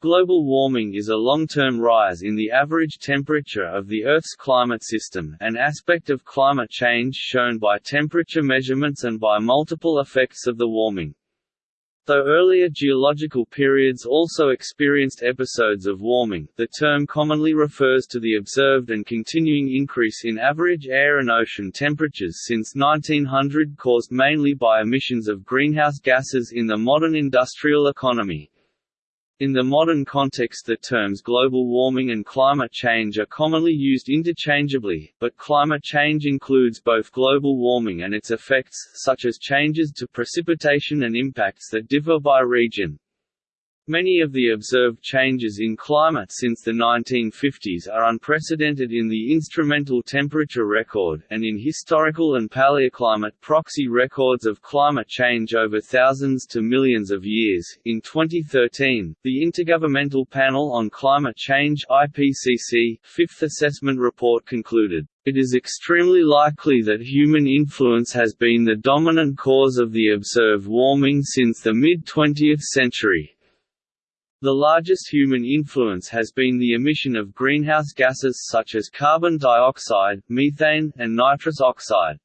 Global warming is a long-term rise in the average temperature of the Earth's climate system an aspect of climate change shown by temperature measurements and by multiple effects of the warming. Though earlier geological periods also experienced episodes of warming, the term commonly refers to the observed and continuing increase in average air and ocean temperatures since 1900 caused mainly by emissions of greenhouse gases in the modern industrial economy. In the modern context the terms global warming and climate change are commonly used interchangeably, but climate change includes both global warming and its effects, such as changes to precipitation and impacts that differ by region. Many of the observed changes in climate since the 1950s are unprecedented in the instrumental temperature record, and in historical and paleoclimate proxy records of climate change over thousands to millions of years. In 2013, the Intergovernmental Panel on Climate Change IPCC Fifth Assessment Report concluded, it is extremely likely that human influence has been the dominant cause of the observed warming since the mid-20th century. The largest human influence has been the emission of greenhouse gases such as carbon dioxide, methane, and nitrous oxide.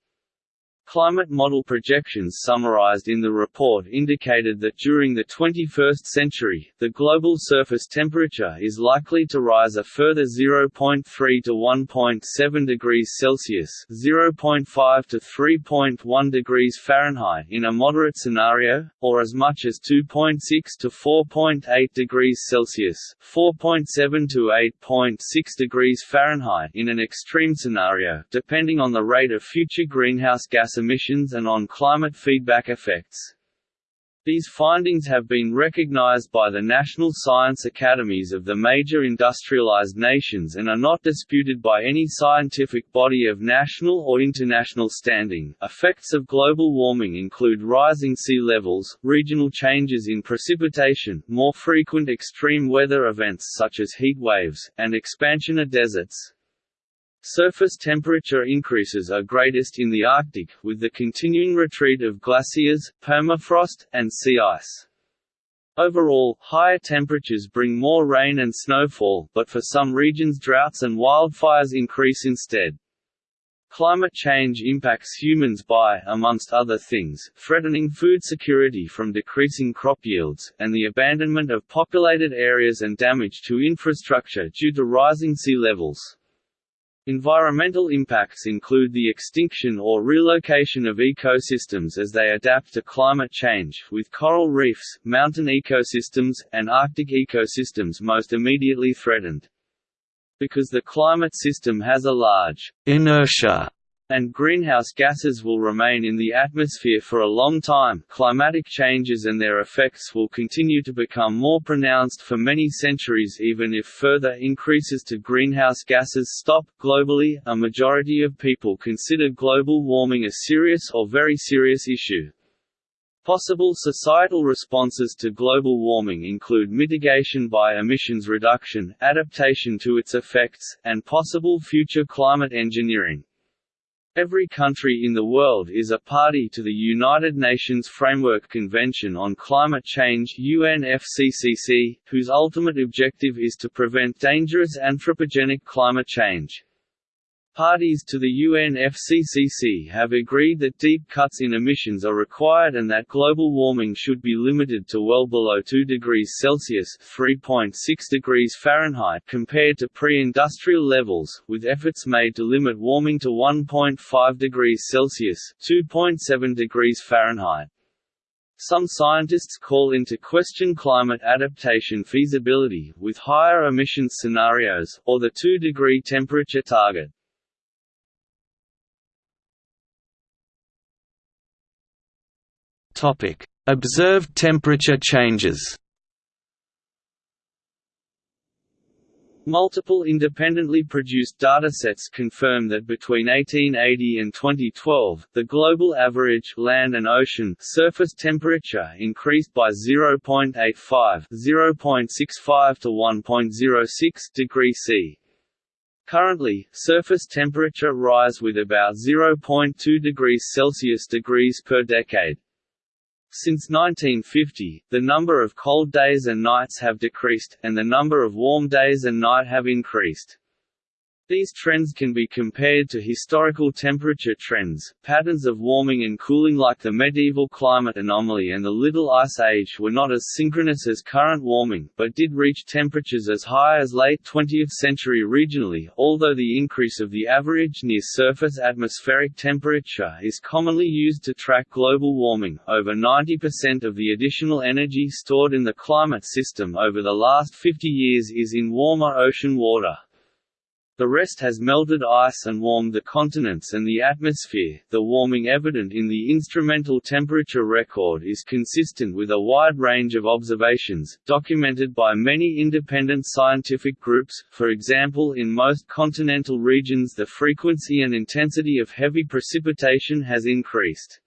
Climate model projections summarized in the report indicated that during the 21st century, the global surface temperature is likely to rise a further 0.3 to 1.7 degrees Celsius (0.5 to 3.1 degrees Fahrenheit) in a moderate scenario, or as much as 2.6 to 4.8 degrees Celsius (4.7 to 8.6 degrees Fahrenheit) in an extreme scenario, depending on the rate of future greenhouse gas emissions and on climate feedback effects. These findings have been recognized by the national science academies of the major industrialized nations and are not disputed by any scientific body of national or international standing. Effects of global warming include rising sea levels, regional changes in precipitation, more frequent extreme weather events such as heat waves, and expansion of deserts. Surface temperature increases are greatest in the Arctic, with the continuing retreat of glaciers, permafrost, and sea ice. Overall, higher temperatures bring more rain and snowfall, but for some regions droughts and wildfires increase instead. Climate change impacts humans by, amongst other things, threatening food security from decreasing crop yields, and the abandonment of populated areas and damage to infrastructure due to rising sea levels. Environmental impacts include the extinction or relocation of ecosystems as they adapt to climate change, with coral reefs, mountain ecosystems, and Arctic ecosystems most immediately threatened. Because the climate system has a large inertia and greenhouse gases will remain in the atmosphere for a long time, climatic changes and their effects will continue to become more pronounced for many centuries even if further increases to greenhouse gases stop. Globally, a majority of people consider global warming a serious or very serious issue. Possible societal responses to global warming include mitigation by emissions reduction, adaptation to its effects, and possible future climate engineering. Every country in the world is a party to the United Nations Framework Convention on Climate Change UNFCCC, whose ultimate objective is to prevent dangerous anthropogenic climate change. Parties to the UNFCCC have agreed that deep cuts in emissions are required and that global warming should be limited to well below 2 degrees Celsius (3.6 degrees Fahrenheit) compared to pre-industrial levels, with efforts made to limit warming to 1.5 degrees Celsius (2.7 degrees Fahrenheit). Some scientists call into question climate adaptation feasibility, with higher emissions scenarios, or the 2-degree temperature target. Topic: Observed temperature changes. Multiple independently produced datasets confirm that between 1880 and 2012, the global average land and ocean surface temperature increased by 0.85, 0.65 to 1.06 degrees C. Currently, surface temperature rise with about 0.2 degrees Celsius degrees per decade. Since 1950, the number of cold days and nights have decreased, and the number of warm days and night have increased. These trends can be compared to historical temperature trends. Patterns of warming and cooling like the medieval climate anomaly and the Little Ice Age were not as synchronous as current warming, but did reach temperatures as high as late 20th century regionally, although the increase of the average near-surface atmospheric temperature is commonly used to track global warming. Over 90% of the additional energy stored in the climate system over the last 50 years is in warmer ocean water. The rest has melted ice and warmed the continents and the atmosphere. The warming evident in the instrumental temperature record is consistent with a wide range of observations, documented by many independent scientific groups. For example, in most continental regions, the frequency and intensity of heavy precipitation has increased.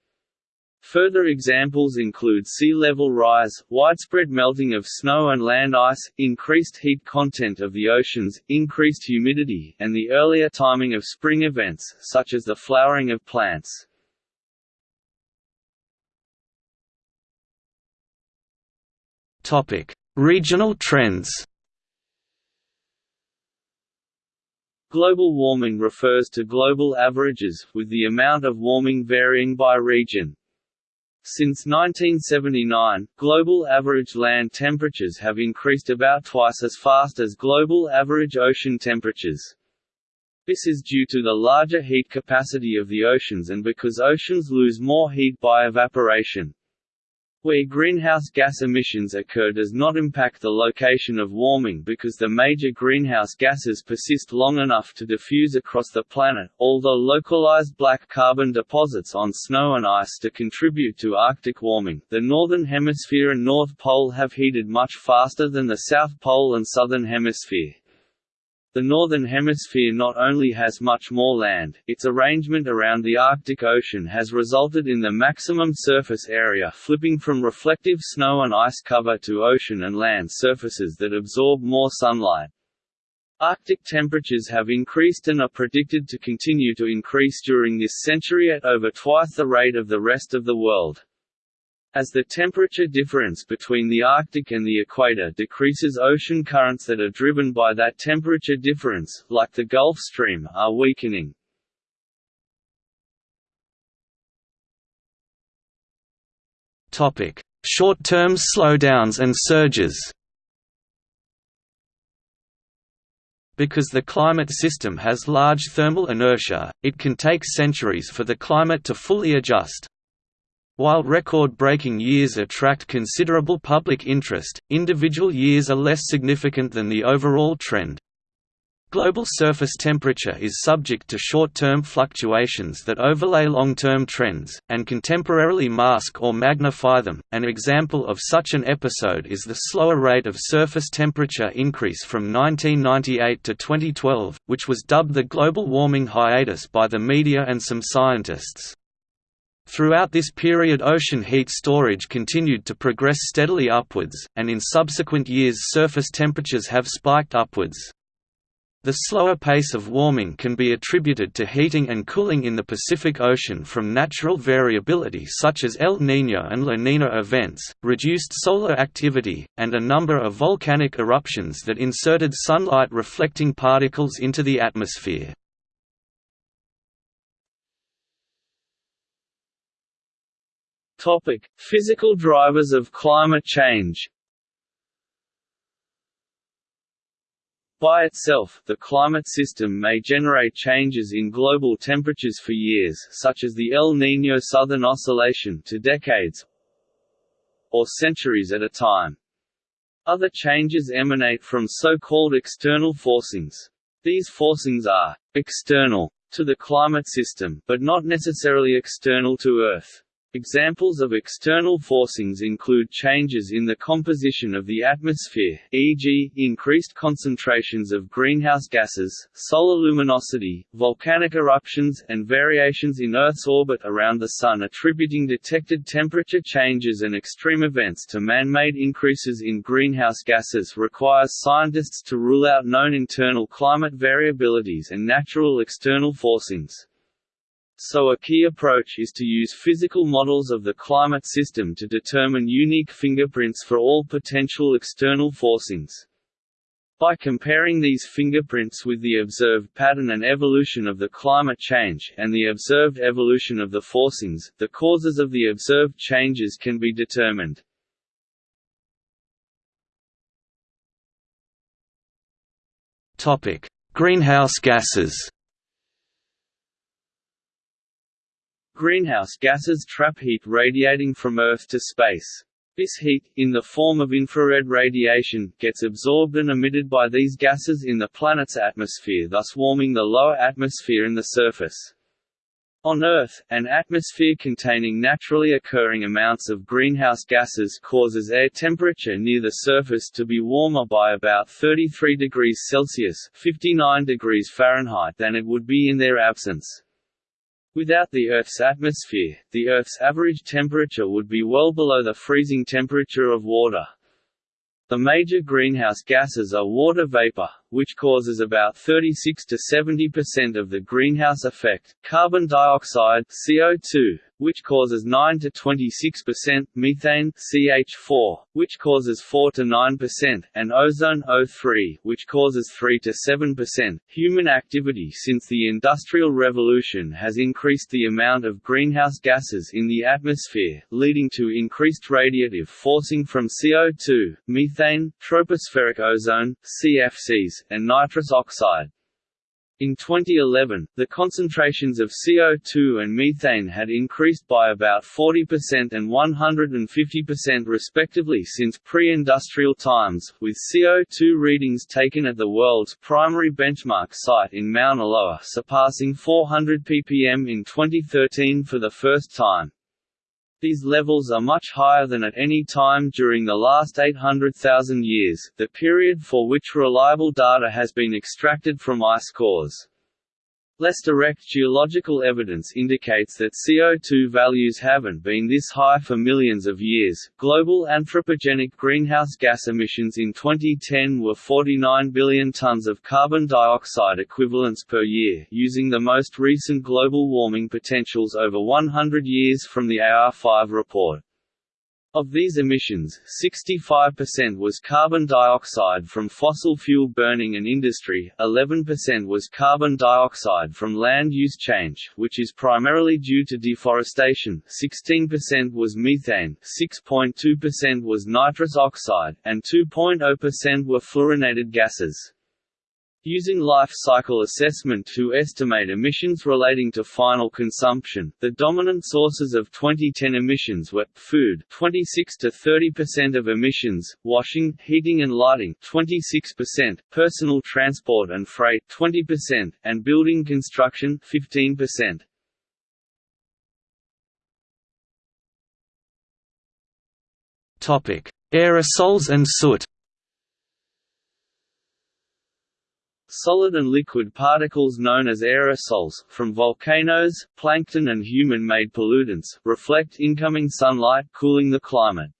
Further examples include sea level rise, widespread melting of snow and land ice, increased heat content of the oceans, increased humidity, and the earlier timing of spring events, such as the flowering of plants. Regional trends Global warming refers to global averages, with the amount of warming varying by region. Since 1979, global average land temperatures have increased about twice as fast as global average ocean temperatures. This is due to the larger heat capacity of the oceans and because oceans lose more heat by evaporation. Where greenhouse gas emissions occur does not impact the location of warming because the major greenhouse gases persist long enough to diffuse across the planet, although localized black carbon deposits on snow and ice to contribute to Arctic warming. The Northern Hemisphere and North Pole have heated much faster than the South Pole and Southern Hemisphere. The Northern Hemisphere not only has much more land, its arrangement around the Arctic Ocean has resulted in the maximum surface area flipping from reflective snow and ice cover to ocean and land surfaces that absorb more sunlight. Arctic temperatures have increased and are predicted to continue to increase during this century at over twice the rate of the rest of the world. As the temperature difference between the Arctic and the equator decreases ocean currents that are driven by that temperature difference, like the Gulf Stream, are weakening. Short-term slowdowns and surges Because the climate system has large thermal inertia, it can take centuries for the climate to fully adjust. While record-breaking years attract considerable public interest, individual years are less significant than the overall trend. Global surface temperature is subject to short-term fluctuations that overlay long-term trends, and can temporarily mask or magnify them. An example of such an episode is the slower rate of surface temperature increase from 1998 to 2012, which was dubbed the global warming hiatus by the media and some scientists. Throughout this period ocean heat storage continued to progress steadily upwards, and in subsequent years surface temperatures have spiked upwards. The slower pace of warming can be attributed to heating and cooling in the Pacific Ocean from natural variability such as El Niño and La Niña events, reduced solar activity, and a number of volcanic eruptions that inserted sunlight-reflecting particles into the atmosphere. Topic: Physical drivers of climate change. By itself, the climate system may generate changes in global temperatures for years such as the El Niño Southern Oscillation to decades or centuries at a time. Other changes emanate from so-called external forcings. These forcings are external to the climate system, but not necessarily external to Earth. Examples of external forcings include changes in the composition of the atmosphere, e.g., increased concentrations of greenhouse gases, solar luminosity, volcanic eruptions, and variations in Earth's orbit around the Sun attributing detected temperature changes and extreme events to man-made increases in greenhouse gases requires scientists to rule out known internal climate variabilities and natural external forcings. So a key approach is to use physical models of the climate system to determine unique fingerprints for all potential external forcings. By comparing these fingerprints with the observed pattern and evolution of the climate change, and the observed evolution of the forcings, the causes of the observed changes can be determined. Greenhouse gases Greenhouse gases trap heat radiating from Earth to space. This heat, in the form of infrared radiation, gets absorbed and emitted by these gases in the planet's atmosphere thus warming the lower atmosphere and the surface. On Earth, an atmosphere containing naturally occurring amounts of greenhouse gases causes air temperature near the surface to be warmer by about 33 degrees Celsius 59 degrees Fahrenheit than it would be in their absence. Without the Earth's atmosphere, the Earth's average temperature would be well below the freezing temperature of water. The major greenhouse gases are water vapor, which causes about 36 to 70% of the greenhouse effect, carbon dioxide (CO2), which causes 9 to 26%, methane (CH4), which causes 4 to 9%, and ozone O3, which causes 3 to 7%. Human activity since the Industrial Revolution has increased the amount of greenhouse gases in the atmosphere, leading to increased radiative forcing from CO2, methane, tropospheric ozone, CFCs, and nitrous oxide. In 2011, the concentrations of CO2 and methane had increased by about 40% and 150% respectively since pre-industrial times, with CO2 readings taken at the world's primary benchmark site in Mauna Loa surpassing 400 ppm in 2013 for the first time. These levels are much higher than at any time during the last 800,000 years, the period for which reliable data has been extracted from ice cores. Less direct geological evidence indicates that CO2 values haven't been this high for millions of years. Global anthropogenic greenhouse gas emissions in 2010 were 49 billion tons of carbon dioxide equivalents per year, using the most recent global warming potentials over 100 years from the AR5 report. Of these emissions, 65% was carbon dioxide from fossil fuel burning and industry, 11% was carbon dioxide from land use change which is primarily due to deforestation, 16% was methane, 6.2% was nitrous oxide, and 2.0% were fluorinated gases. Using life cycle assessment to estimate emissions relating to final consumption, the dominant sources of 2010 emissions were food 26 to 30% of emissions, washing, heating and lighting 26%, personal transport and freight 20%, and building construction 15%. Topic: Aerosols and soot. Solid and liquid particles known as aerosols, from volcanoes, plankton and human-made pollutants, reflect incoming sunlight cooling the climate.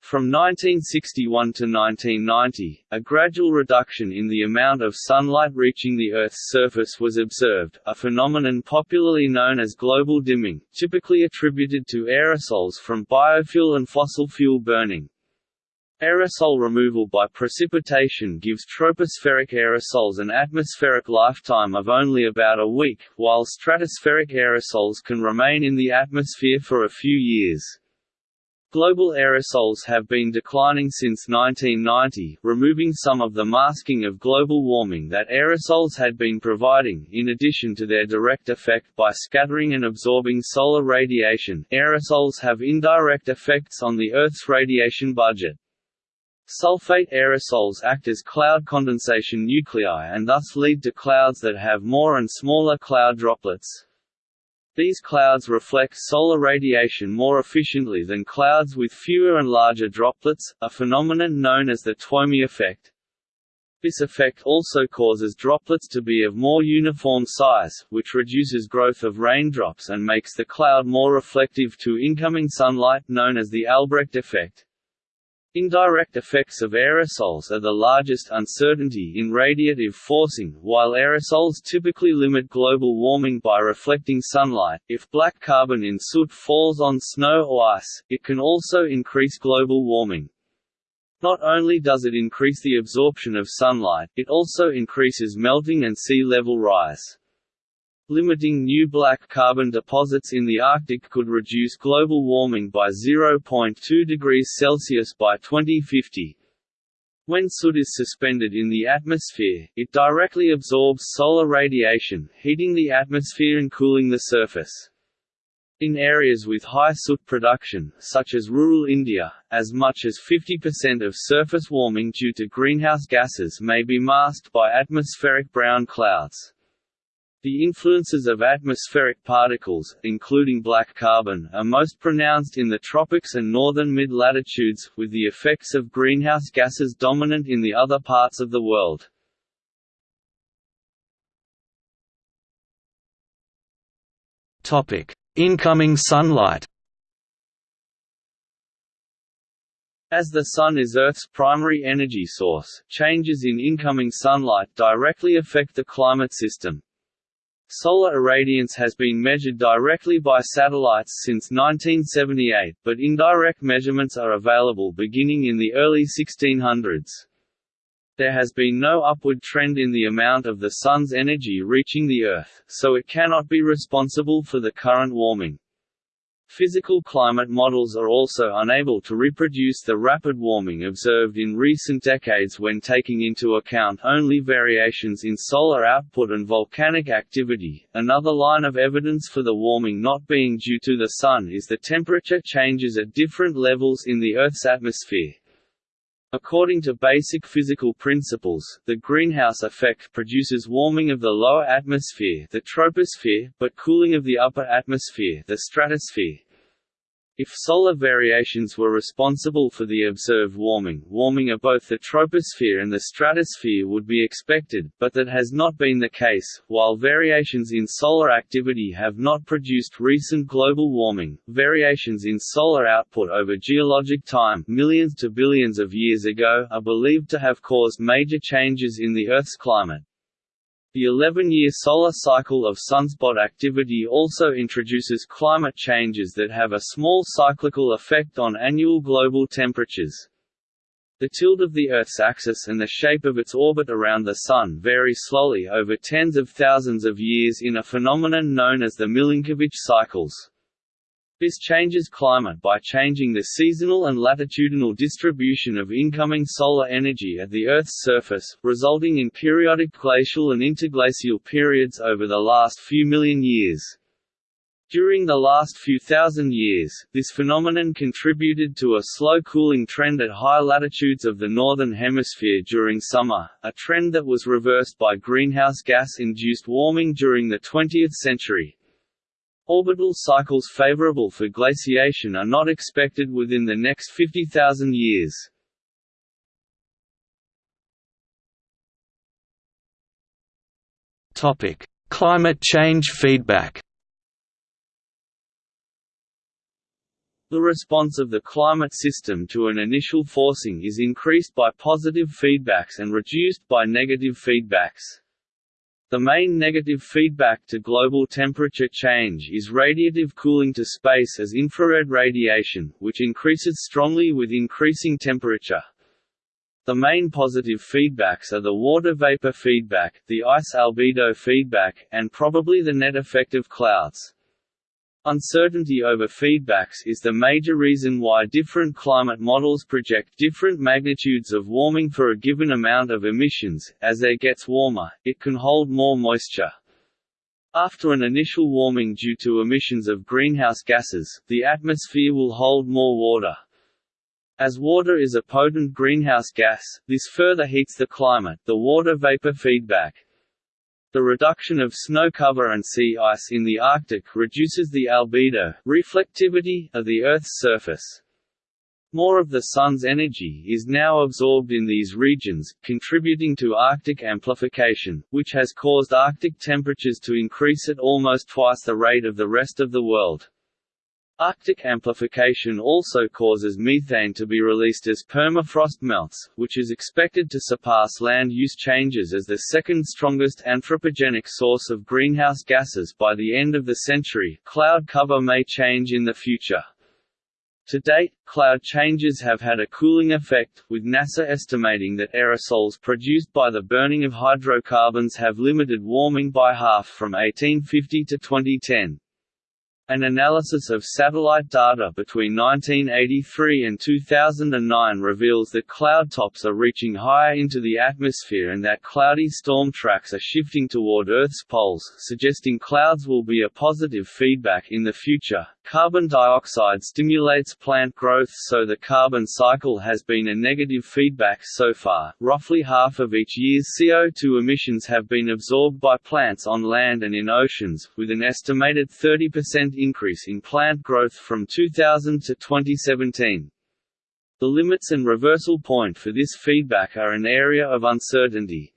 From 1961 to 1990, a gradual reduction in the amount of sunlight reaching the Earth's surface was observed, a phenomenon popularly known as global dimming, typically attributed to aerosols from biofuel and fossil fuel burning. Aerosol removal by precipitation gives tropospheric aerosols an atmospheric lifetime of only about a week, while stratospheric aerosols can remain in the atmosphere for a few years. Global aerosols have been declining since 1990, removing some of the masking of global warming that aerosols had been providing. In addition to their direct effect by scattering and absorbing solar radiation, aerosols have indirect effects on the Earth's radiation budget. Sulfate aerosols act as cloud condensation nuclei and thus lead to clouds that have more and smaller cloud droplets. These clouds reflect solar radiation more efficiently than clouds with fewer and larger droplets, a phenomenon known as the Twomey effect. This effect also causes droplets to be of more uniform size, which reduces growth of raindrops and makes the cloud more reflective to incoming sunlight known as the Albrecht effect. Indirect effects of aerosols are the largest uncertainty in radiative forcing. While aerosols typically limit global warming by reflecting sunlight, if black carbon in soot falls on snow or ice, it can also increase global warming. Not only does it increase the absorption of sunlight, it also increases melting and sea level rise. Limiting new black carbon deposits in the Arctic could reduce global warming by 0.2 degrees Celsius by 2050. When soot is suspended in the atmosphere, it directly absorbs solar radiation, heating the atmosphere and cooling the surface. In areas with high soot production, such as rural India, as much as 50% of surface warming due to greenhouse gases may be masked by atmospheric brown clouds. The influences of atmospheric particles, including black carbon, are most pronounced in the tropics and northern mid-latitudes, with the effects of greenhouse gases dominant in the other parts of the world. Incoming sunlight As the Sun is Earth's primary energy source, changes in incoming sunlight directly affect the climate system, Solar irradiance has been measured directly by satellites since 1978, but indirect measurements are available beginning in the early 1600s. There has been no upward trend in the amount of the Sun's energy reaching the Earth, so it cannot be responsible for the current warming. Physical climate models are also unable to reproduce the rapid warming observed in recent decades when taking into account only variations in solar output and volcanic activity. Another line of evidence for the warming not being due to the Sun is the temperature changes at different levels in the Earth's atmosphere. According to basic physical principles, the greenhouse effect produces warming of the lower atmosphere the troposphere, but cooling of the upper atmosphere the stratosphere. If solar variations were responsible for the observed warming, warming of both the troposphere and the stratosphere would be expected, but that has not been the case. While variations in solar activity have not produced recent global warming, variations in solar output over geologic time, millions to billions of years ago, are believed to have caused major changes in the Earth's climate. The 11-year solar cycle of sunspot activity also introduces climate changes that have a small cyclical effect on annual global temperatures. The tilt of the Earth's axis and the shape of its orbit around the Sun vary slowly over tens of thousands of years in a phenomenon known as the Milankovitch cycles. This changes climate by changing the seasonal and latitudinal distribution of incoming solar energy at the Earth's surface, resulting in periodic glacial and interglacial periods over the last few million years. During the last few thousand years, this phenomenon contributed to a slow cooling trend at high latitudes of the Northern Hemisphere during summer, a trend that was reversed by greenhouse gas-induced warming during the 20th century. Orbital cycles favorable for glaciation are not expected within the next 50,000 years. Topic: Climate change feedback. The response of the climate system to an initial forcing is increased by positive feedbacks and reduced by negative feedbacks. The main negative feedback to global temperature change is radiative cooling to space as infrared radiation, which increases strongly with increasing temperature. The main positive feedbacks are the water vapor feedback, the ice albedo feedback, and probably the net effect of clouds. Uncertainty over feedbacks is the major reason why different climate models project different magnitudes of warming for a given amount of emissions. As air gets warmer, it can hold more moisture. After an initial warming due to emissions of greenhouse gases, the atmosphere will hold more water. As water is a potent greenhouse gas, this further heats the climate the water vapor feedback. The reduction of snow cover and sea ice in the Arctic reduces the albedo reflectivity of the Earth's surface. More of the Sun's energy is now absorbed in these regions, contributing to Arctic amplification, which has caused Arctic temperatures to increase at almost twice the rate of the rest of the world. Arctic amplification also causes methane to be released as permafrost melts, which is expected to surpass land use changes as the second strongest anthropogenic source of greenhouse gases by the end of the century. Cloud cover may change in the future. To date, cloud changes have had a cooling effect, with NASA estimating that aerosols produced by the burning of hydrocarbons have limited warming by half from 1850 to 2010. An analysis of satellite data between 1983 and 2009 reveals that cloud tops are reaching higher into the atmosphere and that cloudy storm tracks are shifting toward Earth's poles, suggesting clouds will be a positive feedback in the future. Carbon dioxide stimulates plant growth so the carbon cycle has been a negative feedback so far. Roughly half of each year's CO2 emissions have been absorbed by plants on land and in oceans, with an estimated 30% increase in plant growth from 2000 to 2017. The limits and reversal point for this feedback are an area of uncertainty.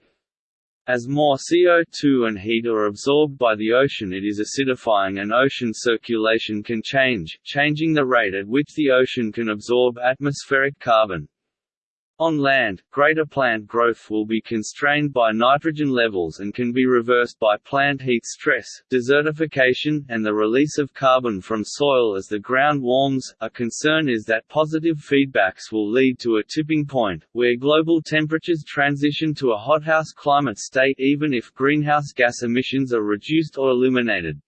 As more CO2 and heat are absorbed by the ocean it is acidifying and ocean circulation can change, changing the rate at which the ocean can absorb atmospheric carbon. On land, greater plant growth will be constrained by nitrogen levels and can be reversed by plant heat stress, desertification, and the release of carbon from soil as the ground warms. A concern is that positive feedbacks will lead to a tipping point, where global temperatures transition to a hothouse climate state even if greenhouse gas emissions are reduced or eliminated.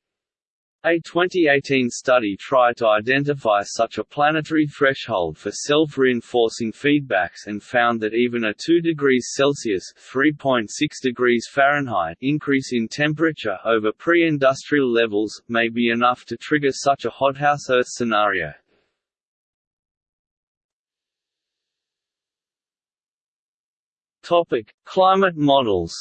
A 2018 study tried to identify such a planetary threshold for self-reinforcing feedbacks and found that even a 2 degrees Celsius (3.6 degrees Fahrenheit) increase in temperature over pre-industrial levels may be enough to trigger such a hothouse Earth scenario. Topic: Climate models.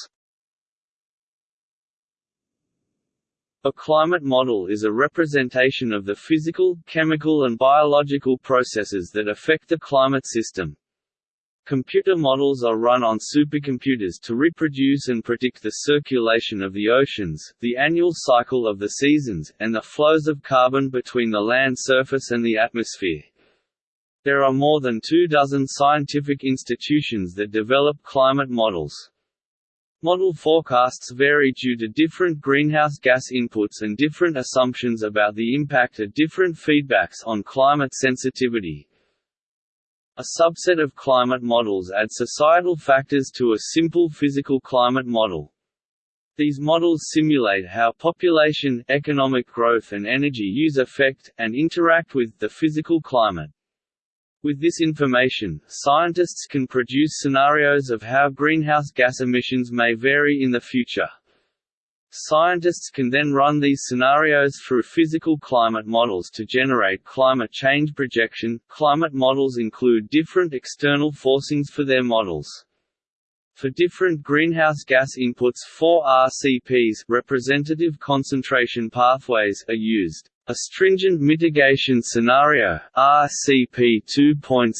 A climate model is a representation of the physical, chemical and biological processes that affect the climate system. Computer models are run on supercomputers to reproduce and predict the circulation of the oceans, the annual cycle of the seasons, and the flows of carbon between the land surface and the atmosphere. There are more than two dozen scientific institutions that develop climate models. Model forecasts vary due to different greenhouse gas inputs and different assumptions about the impact of different feedbacks on climate sensitivity. A subset of climate models add societal factors to a simple physical climate model. These models simulate how population, economic growth and energy use affect, and interact with, the physical climate. With this information, scientists can produce scenarios of how greenhouse gas emissions may vary in the future. Scientists can then run these scenarios through physical climate models to generate climate change projection. Climate models include different external forcings for their models. For different greenhouse gas inputs, four RCPs representative concentration pathways are used. A stringent mitigation scenario RCP 2.6,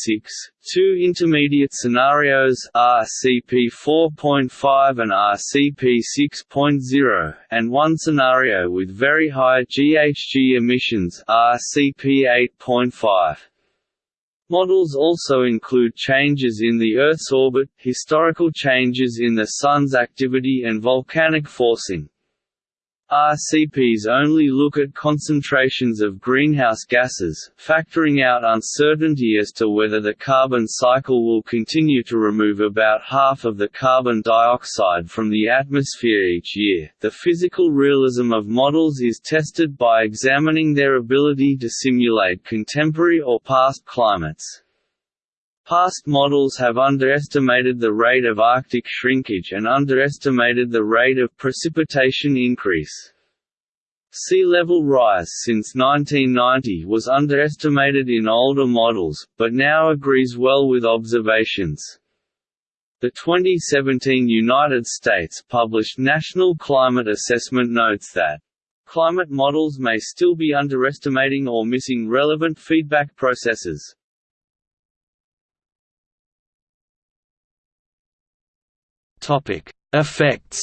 two intermediate scenarios RCP 4.5 and RCP 6.0, and one scenario with very high GHG emissions RCP 8.5. Models also include changes in the Earth's orbit, historical changes in the Sun's activity and volcanic forcing. RCPs only look at concentrations of greenhouse gases, factoring out uncertainty as to whether the carbon cycle will continue to remove about half of the carbon dioxide from the atmosphere each year. The physical realism of models is tested by examining their ability to simulate contemporary or past climates. Past models have underestimated the rate of Arctic shrinkage and underestimated the rate of precipitation increase. Sea level rise since 1990 was underestimated in older models, but now agrees well with observations. The 2017 United States published National Climate Assessment notes that climate models may still be underestimating or missing relevant feedback processes. Topic: Effects.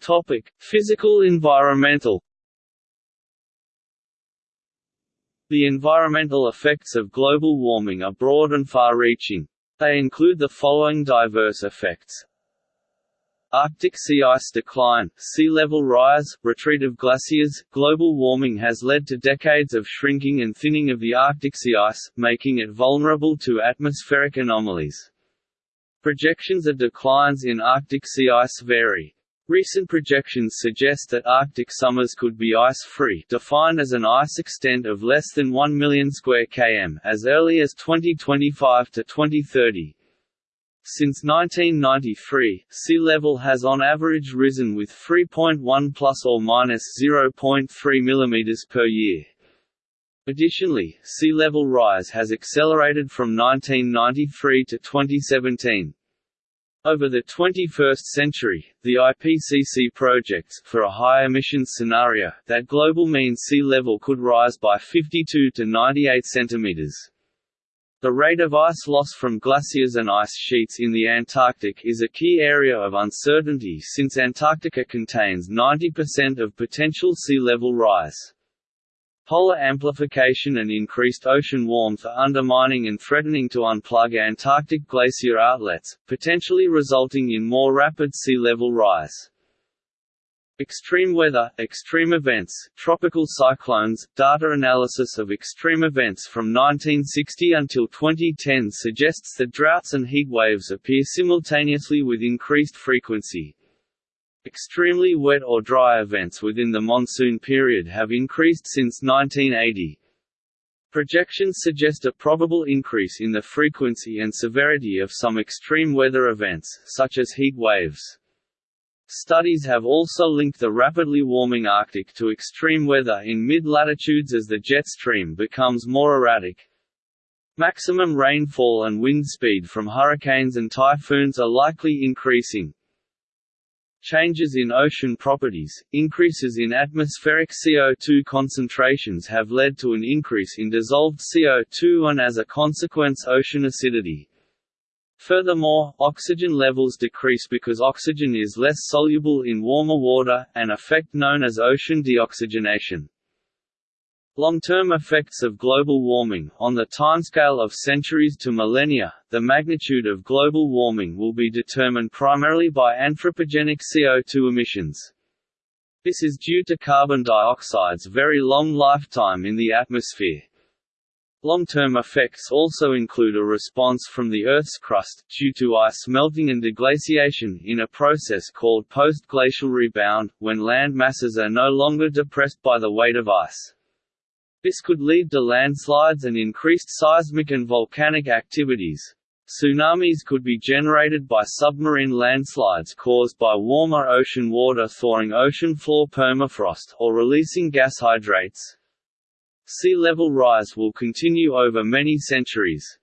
Topic: Physical environmental The environmental effects of global warming are broad and far-reaching. They include the following diverse effects. Arctic sea ice decline, sea level rise, retreat of glaciers. Global warming has led to decades of shrinking and thinning of the Arctic sea ice, making it vulnerable to atmospheric anomalies. Projections of declines in Arctic sea ice vary. Recent projections suggest that Arctic summers could be ice-free defined as an ice extent of less than 1 million square km as early as 2025 to 2030. Since 1993, sea level has on average risen with 3.1 plus or minus 0.3 mm per year. Additionally, sea level rise has accelerated from 1993 to 2017. Over the 21st century, the IPCC projects for a high emissions scenario that global mean sea level could rise by 52 to 98 centimeters. The rate of ice loss from glaciers and ice sheets in the Antarctic is a key area of uncertainty since Antarctica contains 90% of potential sea level rise. Polar amplification and increased ocean warmth are undermining and threatening to unplug Antarctic glacier outlets, potentially resulting in more rapid sea level rise. Extreme weather, extreme events, tropical cyclones, data analysis of extreme events from 1960 until 2010 suggests that droughts and heat waves appear simultaneously with increased frequency, Extremely wet or dry events within the monsoon period have increased since 1980. Projections suggest a probable increase in the frequency and severity of some extreme weather events, such as heat waves. Studies have also linked the rapidly warming Arctic to extreme weather in mid-latitudes as the jet stream becomes more erratic. Maximum rainfall and wind speed from hurricanes and typhoons are likely increasing. Changes in ocean properties, increases in atmospheric CO2 concentrations have led to an increase in dissolved CO2 and as a consequence ocean acidity. Furthermore, oxygen levels decrease because oxygen is less soluble in warmer water, an effect known as ocean deoxygenation. Long-term effects of global warming On the timescale of centuries to millennia, the magnitude of global warming will be determined primarily by anthropogenic CO2 emissions. This is due to carbon dioxide's very long lifetime in the atmosphere. Long-term effects also include a response from the Earth's crust, due to ice melting and deglaciation in a process called post-glacial rebound, when land masses are no longer depressed by the weight of ice. This could lead to landslides and increased seismic and volcanic activities. Tsunamis could be generated by submarine landslides caused by warmer ocean water thawing ocean floor permafrost, or releasing gas hydrates. Sea level rise will continue over many centuries.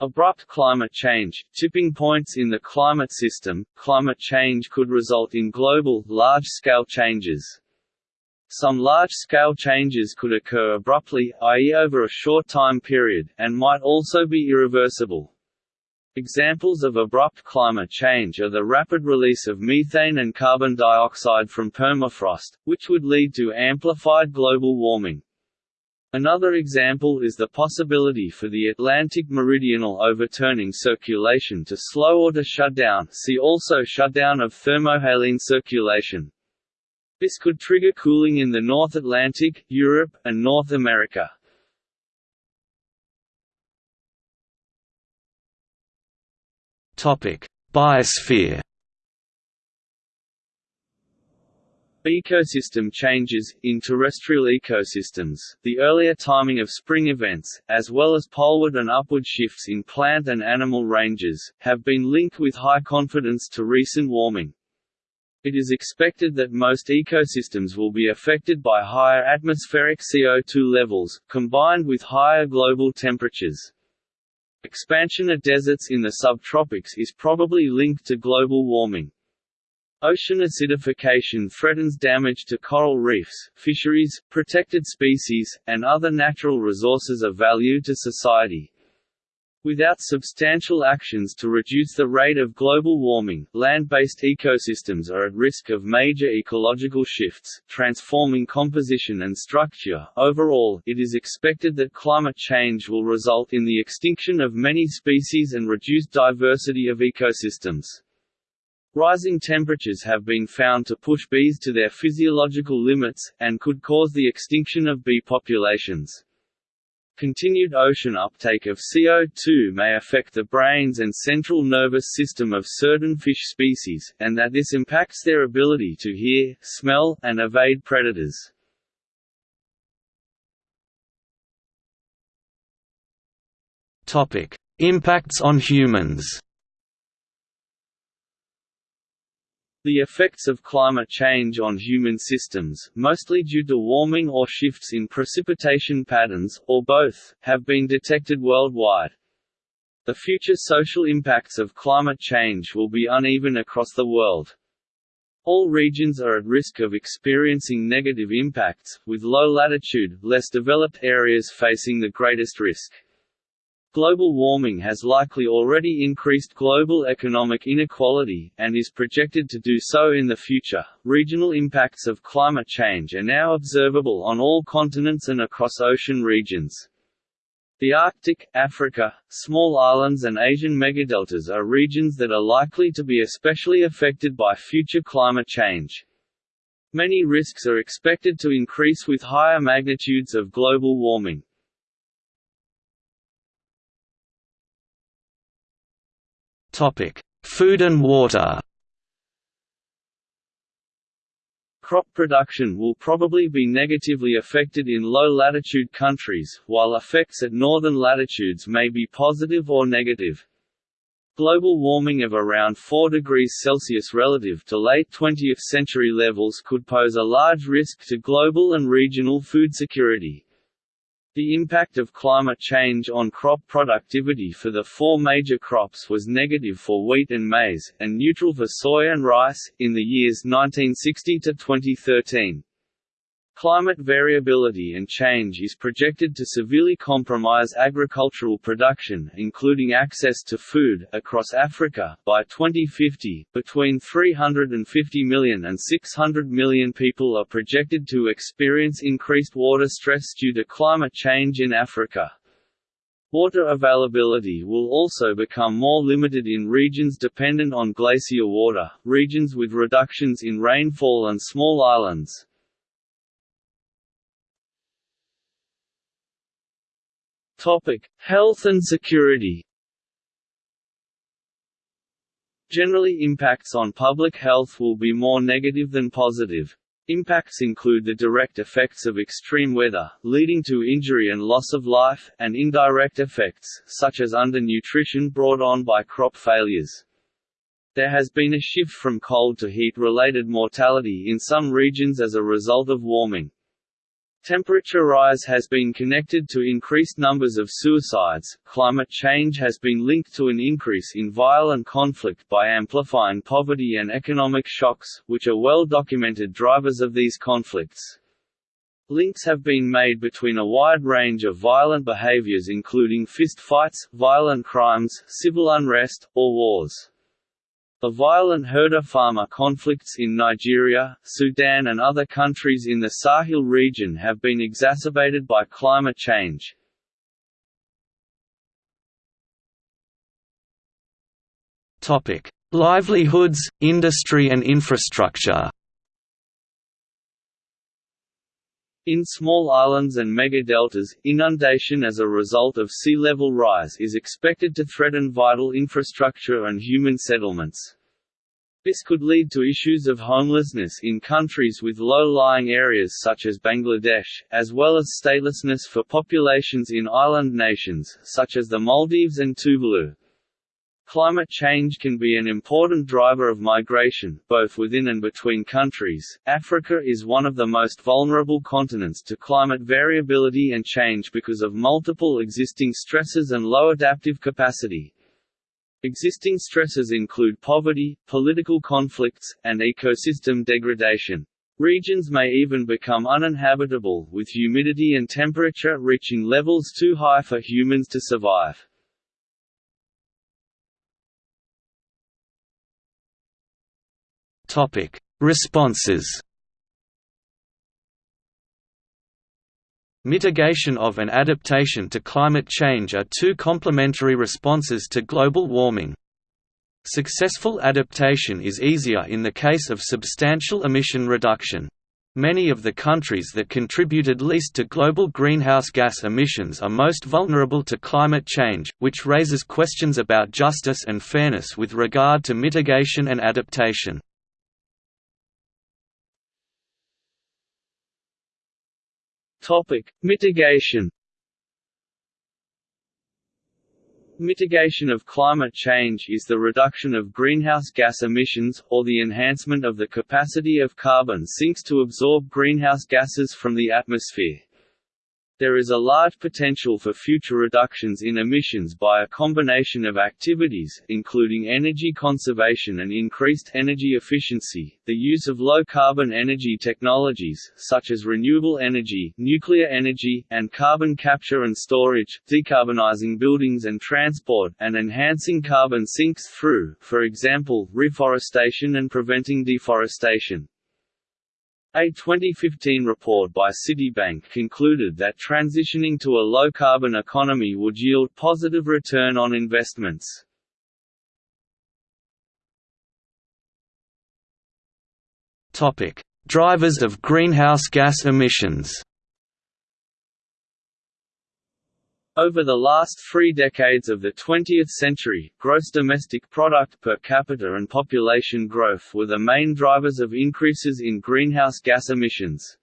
Abrupt climate change, tipping points in the climate system, climate change could result in global, large-scale changes. Some large-scale changes could occur abruptly, i.e. over a short time period, and might also be irreversible. Examples of abrupt climate change are the rapid release of methane and carbon dioxide from permafrost, which would lead to amplified global warming. Another example is the possibility for the Atlantic meridional overturning circulation to slow or to shut down see also shutdown of thermohaline circulation. This could trigger cooling in the North Atlantic, Europe, and North America. Biosphere. Ecosystem changes in terrestrial ecosystems, the earlier timing of spring events, as well as poleward and upward shifts in plant and animal ranges, have been linked with high confidence to recent warming. It is expected that most ecosystems will be affected by higher atmospheric CO2 levels, combined with higher global temperatures. Expansion of deserts in the subtropics is probably linked to global warming. Ocean acidification threatens damage to coral reefs, fisheries, protected species, and other natural resources of value to society. Without substantial actions to reduce the rate of global warming, land-based ecosystems are at risk of major ecological shifts, transforming composition and structure. Overall, it is expected that climate change will result in the extinction of many species and reduced diversity of ecosystems. Rising temperatures have been found to push bees to their physiological limits, and could cause the extinction of bee populations. Continued ocean uptake of CO2 may affect the brains and central nervous system of certain fish species, and that this impacts their ability to hear, smell, and evade predators. Impacts on humans The effects of climate change on human systems, mostly due to warming or shifts in precipitation patterns, or both, have been detected worldwide. The future social impacts of climate change will be uneven across the world. All regions are at risk of experiencing negative impacts, with low latitude, less developed areas facing the greatest risk. Global warming has likely already increased global economic inequality, and is projected to do so in the future. Regional impacts of climate change are now observable on all continents and across ocean regions. The Arctic, Africa, small islands and Asian megadeltas are regions that are likely to be especially affected by future climate change. Many risks are expected to increase with higher magnitudes of global warming. Topic: Food and water. Crop production will probably be negatively affected in low-latitude countries, while effects at northern latitudes may be positive or negative. Global warming of around 4 degrees Celsius relative to late 20th century levels could pose a large risk to global and regional food security. The impact of climate change on crop productivity for the four major crops was negative for wheat and maize, and neutral for soy and rice, in the years 1960 to 2013. Climate variability and change is projected to severely compromise agricultural production, including access to food, across Africa. By 2050, between 350 million and 600 million people are projected to experience increased water stress due to climate change in Africa. Water availability will also become more limited in regions dependent on glacier water, regions with reductions in rainfall and small islands. Topic: Health and security. Generally impacts on public health will be more negative than positive. Impacts include the direct effects of extreme weather, leading to injury and loss of life, and indirect effects, such as undernutrition brought on by crop failures. There has been a shift from cold to heat-related mortality in some regions as a result of warming. Temperature rise has been connected to increased numbers of suicides. Climate change has been linked to an increase in violent conflict by amplifying poverty and economic shocks, which are well documented drivers of these conflicts. Links have been made between a wide range of violent behaviors including fist fights, violent crimes, civil unrest, or wars. The violent herder-farmer conflicts in Nigeria, Sudan and other countries in the Sahel region have been exacerbated by climate change. Livelihoods, industry and infrastructure In small islands and megadeltas, inundation as a result of sea level rise is expected to threaten vital infrastructure and human settlements. This could lead to issues of homelessness in countries with low-lying areas such as Bangladesh, as well as statelessness for populations in island nations, such as the Maldives and Tuvalu. Climate change can be an important driver of migration, both within and between countries. Africa is one of the most vulnerable continents to climate variability and change because of multiple existing stresses and low adaptive capacity. Existing stresses include poverty, political conflicts, and ecosystem degradation. Regions may even become uninhabitable, with humidity and temperature reaching levels too high for humans to survive. Topic: Responses. Mitigation of and adaptation to climate change are two complementary responses to global warming. Successful adaptation is easier in the case of substantial emission reduction. Many of the countries that contributed least to global greenhouse gas emissions are most vulnerable to climate change, which raises questions about justice and fairness with regard to mitigation and adaptation. Topic: Mitigation Mitigation of climate change is the reduction of greenhouse gas emissions, or the enhancement of the capacity of carbon sinks to absorb greenhouse gases from the atmosphere. There is a large potential for future reductions in emissions by a combination of activities, including energy conservation and increased energy efficiency, the use of low-carbon energy technologies, such as renewable energy, nuclear energy, and carbon capture and storage, decarbonizing buildings and transport, and enhancing carbon sinks through, for example, reforestation and preventing deforestation. A 2015 report by Citibank concluded that transitioning to a low-carbon economy would yield positive return on investments. Drivers of greenhouse gas emissions Over the last three decades of the 20th century, gross domestic product per capita and population growth were the main drivers of increases in greenhouse gas emissions.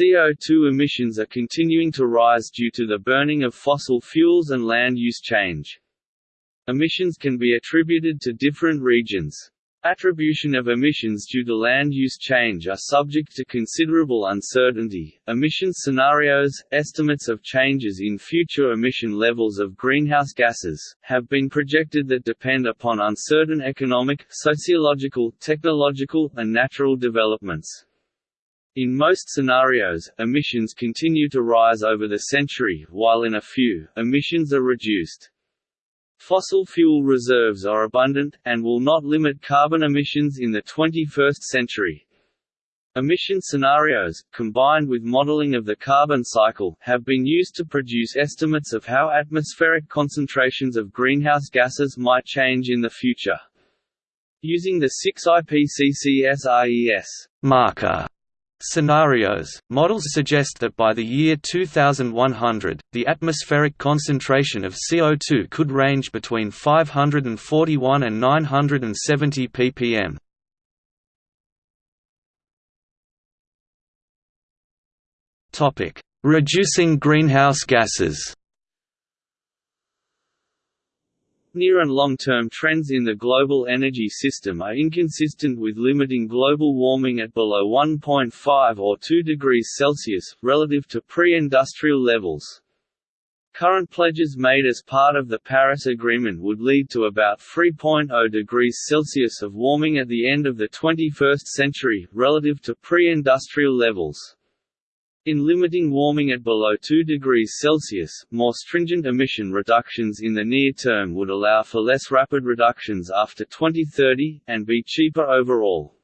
CO2 emissions are continuing to rise due to the burning of fossil fuels and land use change. Emissions can be attributed to different regions. Attribution of emissions due to land use change are subject to considerable uncertainty. Emission scenarios, estimates of changes in future emission levels of greenhouse gases, have been projected that depend upon uncertain economic, sociological, technological, and natural developments. In most scenarios, emissions continue to rise over the century, while in a few, emissions are reduced. Fossil fuel reserves are abundant, and will not limit carbon emissions in the 21st century. Emission scenarios, combined with modeling of the carbon cycle, have been used to produce estimates of how atmospheric concentrations of greenhouse gases might change in the future. Using the 6 IPCC SRES marker Scenarios Models suggest that by the year 2100, the atmospheric concentration of CO2 could range between 541 and 970 ppm. Topic: Reducing greenhouse gases. Near and long-term trends in the global energy system are inconsistent with limiting global warming at below 1.5 or 2 degrees Celsius, relative to pre-industrial levels. Current pledges made as part of the Paris Agreement would lead to about 3.0 degrees Celsius of warming at the end of the 21st century, relative to pre-industrial levels. In limiting warming at below 2 degrees Celsius, more stringent emission reductions in the near term would allow for less rapid reductions after 2030, and be cheaper overall.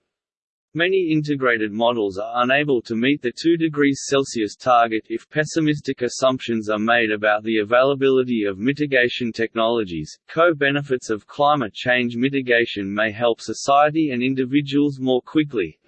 Many integrated models are unable to meet the 2 degrees Celsius target if pessimistic assumptions are made about the availability of mitigation technologies. Co-benefits of climate change mitigation may help society and individuals more quickly,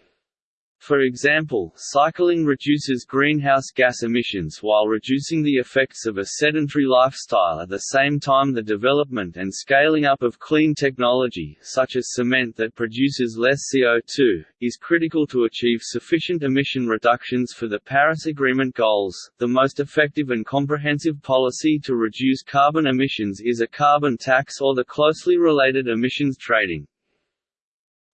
for example, cycling reduces greenhouse gas emissions while reducing the effects of a sedentary lifestyle at the same time the development and scaling up of clean technology, such as cement that produces less CO2, is critical to achieve sufficient emission reductions for the Paris Agreement goals. The most effective and comprehensive policy to reduce carbon emissions is a carbon tax or the closely related emissions trading.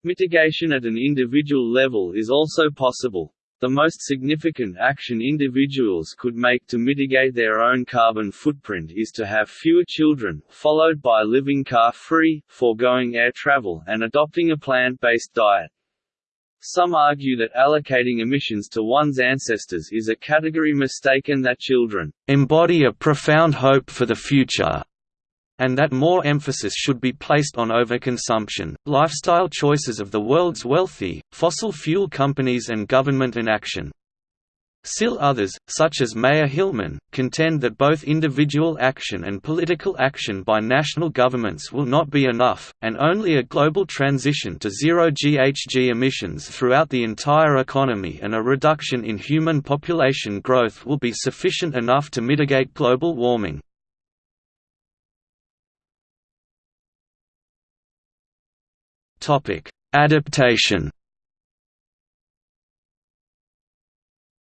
Mitigation at an individual level is also possible. The most significant action individuals could make to mitigate their own carbon footprint is to have fewer children, followed by living car-free, foregoing air travel and adopting a plant-based diet. Some argue that allocating emissions to one's ancestors is a category mistake and that children embody a profound hope for the future and that more emphasis should be placed on overconsumption, lifestyle choices of the world's wealthy, fossil fuel companies and government inaction. Still others, such as Mayer Hillman, contend that both individual action and political action by national governments will not be enough, and only a global transition to zero GHG emissions throughout the entire economy and a reduction in human population growth will be sufficient enough to mitigate global warming. Adaptation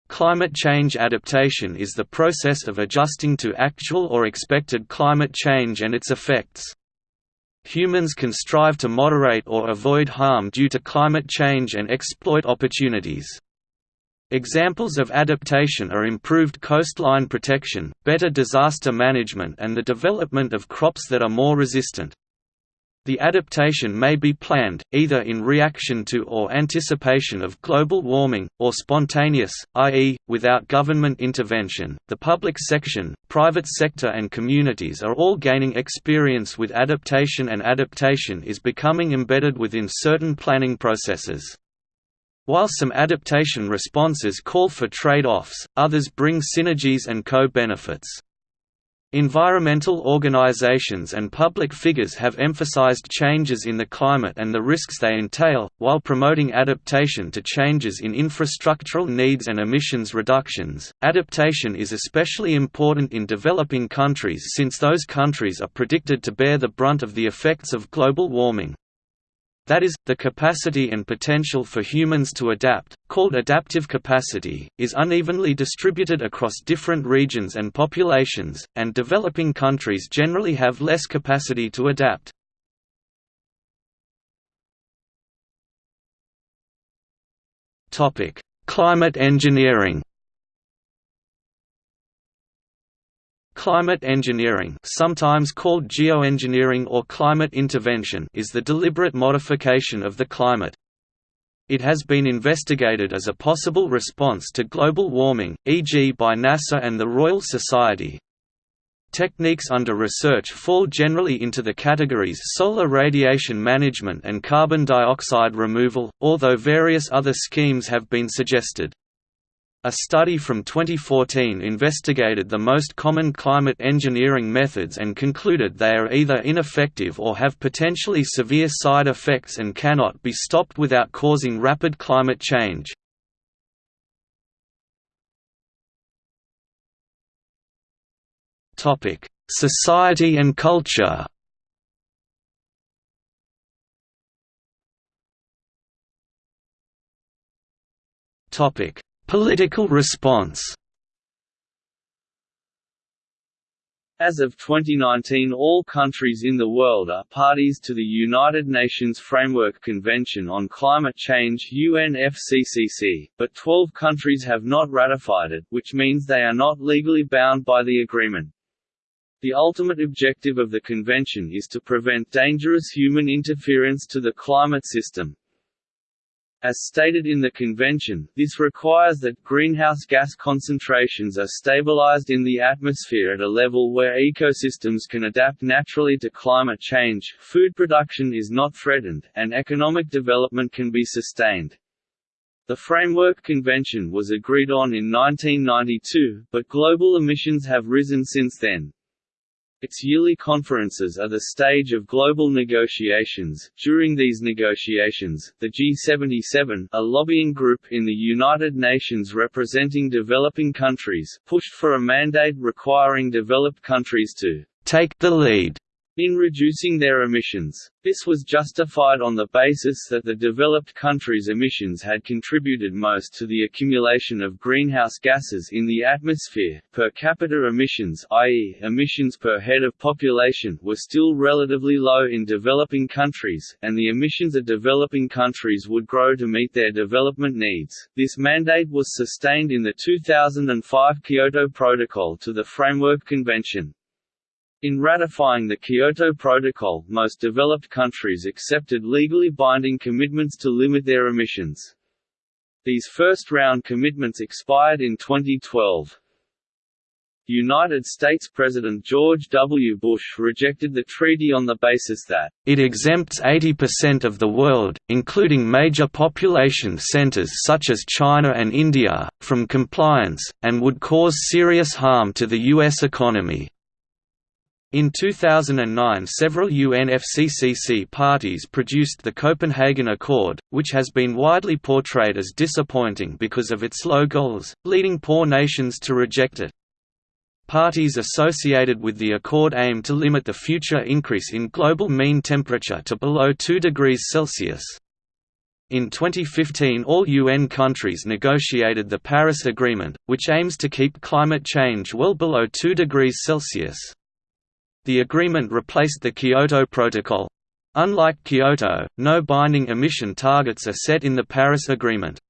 Climate change adaptation is the process of adjusting to actual or expected climate change and its effects. Humans can strive to moderate or avoid harm due to climate change and exploit opportunities. Examples of adaptation are improved coastline protection, better disaster management and the development of crops that are more resistant. The adaptation may be planned, either in reaction to or anticipation of global warming, or spontaneous, i.e., without government intervention. The public section, private sector, and communities are all gaining experience with adaptation, and adaptation is becoming embedded within certain planning processes. While some adaptation responses call for trade-offs, others bring synergies and co-benefits. Environmental organizations and public figures have emphasized changes in the climate and the risks they entail, while promoting adaptation to changes in infrastructural needs and emissions reductions. Adaptation is especially important in developing countries since those countries are predicted to bear the brunt of the effects of global warming. That is, the capacity and potential for humans to adapt, called adaptive capacity, is unevenly distributed across different regions and populations, and developing countries generally have less capacity to adapt. Climate engineering Climate engineering sometimes called geoengineering or climate intervention is the deliberate modification of the climate. It has been investigated as a possible response to global warming, e.g. by NASA and the Royal Society. Techniques under research fall generally into the categories solar radiation management and carbon dioxide removal, although various other schemes have been suggested. A study from 2014 investigated the most common climate engineering methods and concluded they are either ineffective or have potentially severe side effects and cannot be stopped without causing rapid climate change. Society and culture Topic Political response As of 2019 all countries in the world are parties to the United Nations Framework Convention on Climate Change UNFCCC, but 12 countries have not ratified it, which means they are not legally bound by the agreement. The ultimate objective of the convention is to prevent dangerous human interference to the climate system, as stated in the convention, this requires that greenhouse gas concentrations are stabilized in the atmosphere at a level where ecosystems can adapt naturally to climate change, food production is not threatened, and economic development can be sustained. The Framework Convention was agreed on in 1992, but global emissions have risen since then. Its yearly conferences are the stage of global negotiations. During these negotiations, the G77, a lobbying group in the United Nations representing developing countries, pushed for a mandate requiring developed countries to take the lead in reducing their emissions. This was justified on the basis that the developed countries' emissions had contributed most to the accumulation of greenhouse gases in the atmosphere. Per capita emissions, i.e., emissions per head of population, were still relatively low in developing countries, and the emissions of developing countries would grow to meet their development needs. This mandate was sustained in the 2005 Kyoto Protocol to the Framework Convention. In ratifying the Kyoto Protocol, most developed countries accepted legally binding commitments to limit their emissions. These first-round commitments expired in 2012. United States President George W. Bush rejected the treaty on the basis that it exempts 80% of the world, including major population centers such as China and India, from compliance, and would cause serious harm to the U.S. economy. In 2009 several UNFCCC parties produced the Copenhagen Accord, which has been widely portrayed as disappointing because of its low goals, leading poor nations to reject it. Parties associated with the accord aim to limit the future increase in global mean temperature to below 2 degrees Celsius. In 2015 all UN countries negotiated the Paris Agreement, which aims to keep climate change well below 2 degrees Celsius. The agreement replaced the Kyoto Protocol. Unlike Kyoto, no binding emission targets are set in the Paris Agreement.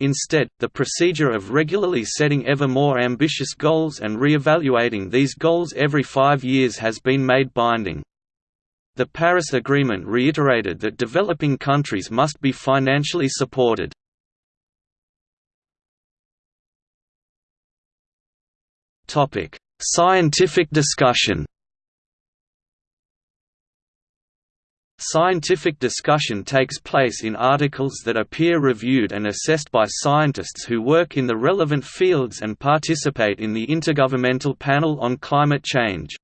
Instead, the procedure of regularly setting ever more ambitious goals and re-evaluating these goals every five years has been made binding. The Paris Agreement reiterated that developing countries must be financially supported. Scientific discussion Scientific discussion takes place in articles that are peer-reviewed and assessed by scientists who work in the relevant fields and participate in the Intergovernmental Panel on Climate Change.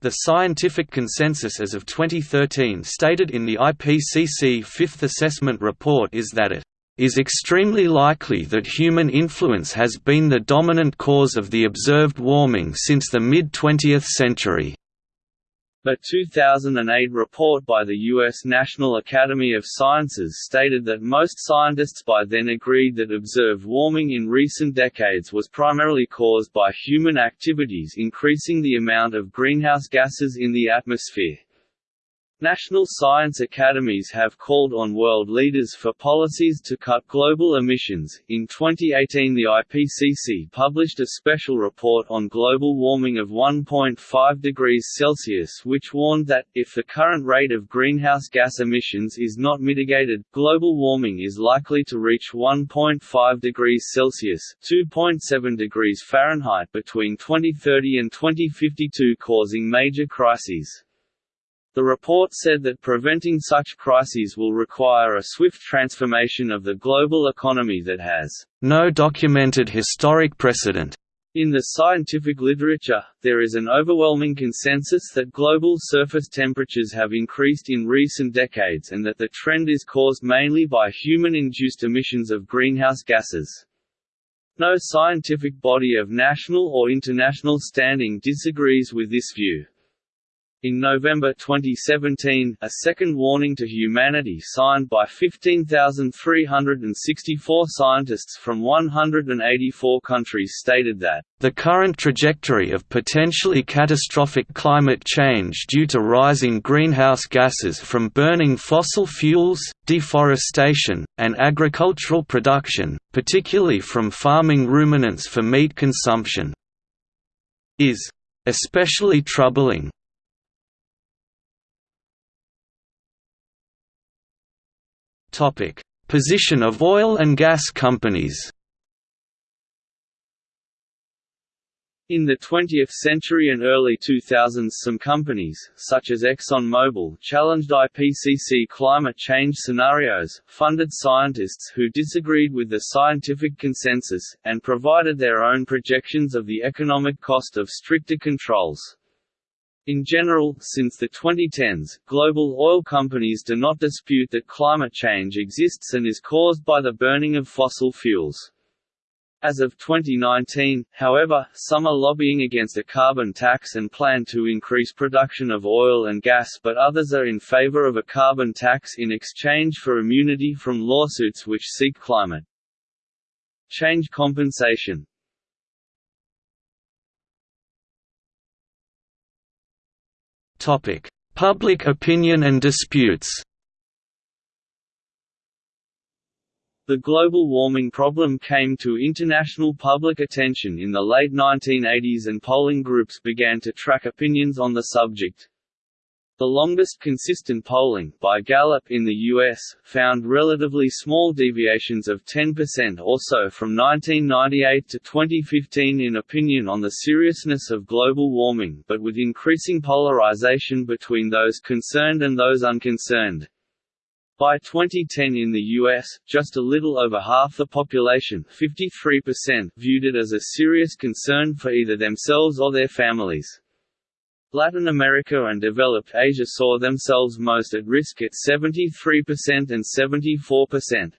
The scientific consensus as of 2013 stated in the IPCC Fifth Assessment Report is that it is extremely likely that human influence has been the dominant cause of the observed warming since the mid-20th century. A 2008 report by the U.S. National Academy of Sciences stated that most scientists by then agreed that observed warming in recent decades was primarily caused by human activities increasing the amount of greenhouse gases in the atmosphere. National science academies have called on world leaders for policies to cut global emissions. In 2018, the IPCC published a special report on global warming of 1.5 degrees Celsius, which warned that, if the current rate of greenhouse gas emissions is not mitigated, global warming is likely to reach 1.5 degrees Celsius (2.7 degrees Fahrenheit) between 2030 and 2052, causing major crises. The report said that preventing such crises will require a swift transformation of the global economy that has no documented historic precedent. In the scientific literature, there is an overwhelming consensus that global surface temperatures have increased in recent decades and that the trend is caused mainly by human-induced emissions of greenhouse gases. No scientific body of national or international standing disagrees with this view. In November 2017, a second warning to humanity signed by 15,364 scientists from 184 countries stated that the current trajectory of potentially catastrophic climate change due to rising greenhouse gases from burning fossil fuels, deforestation, and agricultural production, particularly from farming ruminants for meat consumption, is especially troubling. Topic: Position of oil and gas companies. In the 20th century and early 2000s some companies, such as ExxonMobil, challenged IPCC climate change scenarios, funded scientists who disagreed with the scientific consensus, and provided their own projections of the economic cost of stricter controls. In general, since the 2010s, global oil companies do not dispute that climate change exists and is caused by the burning of fossil fuels. As of 2019, however, some are lobbying against a carbon tax and plan to increase production of oil and gas but others are in favor of a carbon tax in exchange for immunity from lawsuits which seek climate change compensation. Topic: Public opinion and disputes. The global warming problem came to international public attention in the late 1980s and polling groups began to track opinions on the subject. The longest consistent polling, by Gallup in the U.S., found relatively small deviations of 10% or so from 1998 to 2015 in opinion on the seriousness of global warming but with increasing polarization between those concerned and those unconcerned. By 2010 in the U.S., just a little over half the population 53% viewed it as a serious concern for either themselves or their families. Latin America and developed Asia saw themselves most at risk at 73% and 74%.